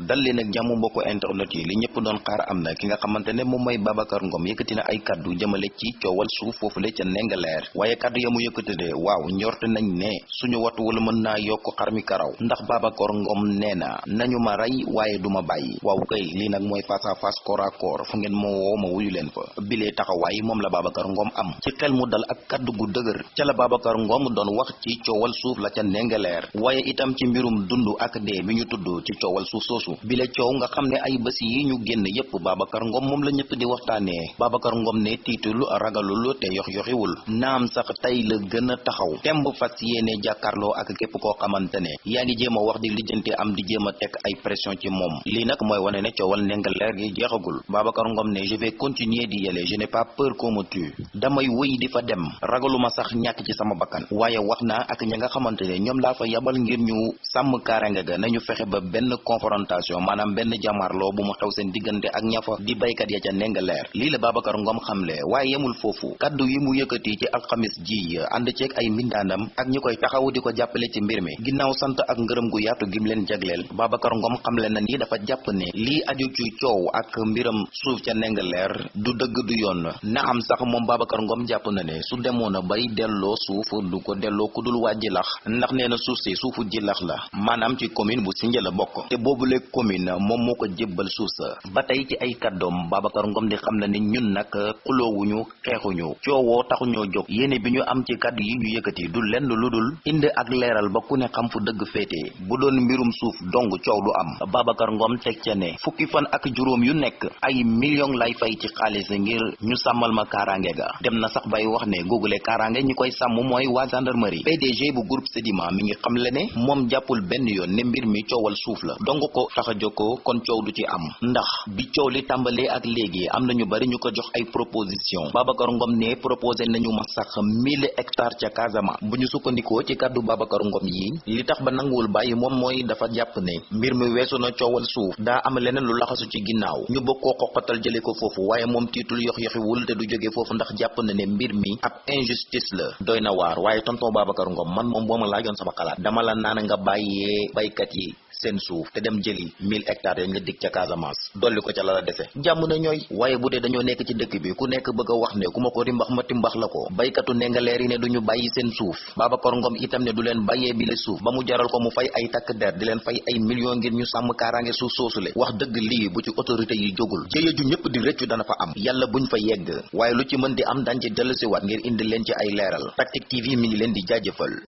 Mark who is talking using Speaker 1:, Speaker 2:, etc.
Speaker 1: dal leen ak jàmm internet yi li ñëpp doon xaar am na ki nga xamante ne moom mooy Babacar Ngom na ay kaddu jëmale ci coowal suuf foofule ca Ndingler waaye kaddu ya mu yëkkati de waaw njorte nañ ne suñu wattu wala mën naa yokk xar mi karaw. Ndax Babacar Ngom nee na nañu ma rey waaye duma bàyyi. Waaw kay lii nag mooy face à face corps à corps fu ngeen ma woo ma wuyu leen fa. Bilee taxawaay moom la Babacar Ngom am. Ci xel mu dal ak kaddu gu dëgër ca la Babacar Ngom doon wax ci coowal suuf la ca Ndingler waaye itam ci mbirum dund ak dee bi ñu tudd ci coowal suuf bile coow nga xam ne ay bés yi ñu génn yépp. Babacar Ngom moom la ñëpp di waxtaanee. Babacar Ngom ne tiitul ragalul te yox yoxiwul. Naam sax tey la gën a taxaw. Temb fas yéene jàkkaarloo ak képp koo xamante ne yaa ngi wax di lijjanti am di jéem a teg ay pression ci moom. Lii nag mooy wane ne coowal Ndingler gi jeexagul. Babacar Ngom ne je vais continuer di yele je n'ai pas peur qu'on me tue. Damay wëy di fa dem. Ragaluma sax ñàkk ci sama bakkan. Waaye wax naa ak ña nga xamante ne ñoom laa fa yabal ngir ñu kaaraange ga. Nañu fexe ba confrontation maanaam benn jàmmarloo bu mu xew seen diggante ak ñafa di baykat ya ca Ndingler lii la Babacar Ngom xamle waaye yemul foofu. Kaddu yi mu yëkkati ci alxamis ji ànd ceeg ay mbindaanam ak ñi koy taxaw di ko jàppale ci mbir mi. Ginnaaw sant ak ngërëm gu yaatu gim leen jagleel Babacar Ngom xamle na ni dafa jàpp ne lii aju ci coow ak mbiram suuf ca Ndingler du dëgg du yoon. Na am sax moom Babacar Ngom jàpp na ne su demoon bay delloo suuf du ko delloo ku dul waa Jilax. Ndax nee suuf si suufu Jilax la maanaam ci commune bu Sindia la bokk. Te boobule commune moom moo ko jébbal suuf sa. Ba tey ci ay kàddoom Babacar Ngom di xam na ni ñun nag xuloowuñu xeexuñu coowoo taxuñoo jóg. Yéene bi ñu am ci kàddu yi ñu yëkkati du lenn lu dul indi ak leeral ba ku ne xam fu dëgg féete. Bu doon mbirum suuf dong du am. Babacar Ngom teg ca ne fukki fan ak juróom yu nekk ay million lay fay ci xaalis ngir ñu sàmmal ma kaaraange ga. Dem na sax bay wax ne googule kaaraange ñi koy sàmm mooy waa gendarmerie. PDG bu groupe Sedima mi ngi xamle ne moom jàppul benn yoon ne mbir mi coowal suuf la. Dong ko tax a jokkoo kon coow du ci am. Ndax bi coow li tàmbalee ak léegi am na ñu bari ñu ko jox ay proposition. Babacar Ngom ne proposé nañu ma sax mille hectares ca Casamance. Bu ñu sukkandikoo ci kàddu Babacar Ngom yi li tax ba nanguwul bàyyi moom mooy dafa jàpp ne mbir mi weesu na coowal suuf. Daa am leneen lu laxasu ci ginnaaw. Ñu bëgg koo xoqatal jële ko foofu waaye moom tiitul yox yoxiwul te du jóge foofu ndax jàpp na ne mbir mi ab injustice la. Doy na waar waaye tonton Babacar Ngom man moom boo ma laajoon sama xalaat dama la naan nga bàyyee baykat yi seen suuf te dem jëli mille hectares yañ la dig ca Casamance. Dolli ko ca la la dese. Jàmm na ñooy waaye bu dee nekk ci dëkk bi ku nekk bëgg wax ne ku ma ko rimbax ma timbax la ko. Baykatu Ndingler yi ne duñu bàyyi seen suuf. Babacar Ngom itam ne du leen bàyyee bi le suuf. Ba mu jaral ko mu fay ay takk der di leen fay ay millions ngir ñu sàmm kaaraange suuf soosule. Wax dëgg lii bu ci autorité yi jëye ju ñëpp di rëccu dana fa am. Yàlla buñ fa yegg. Waaye lu ci mën di am dañ ci dellusiwaat ngir indi leen ci ay leeral. Tactic TV mi ngi leen di jaajëfal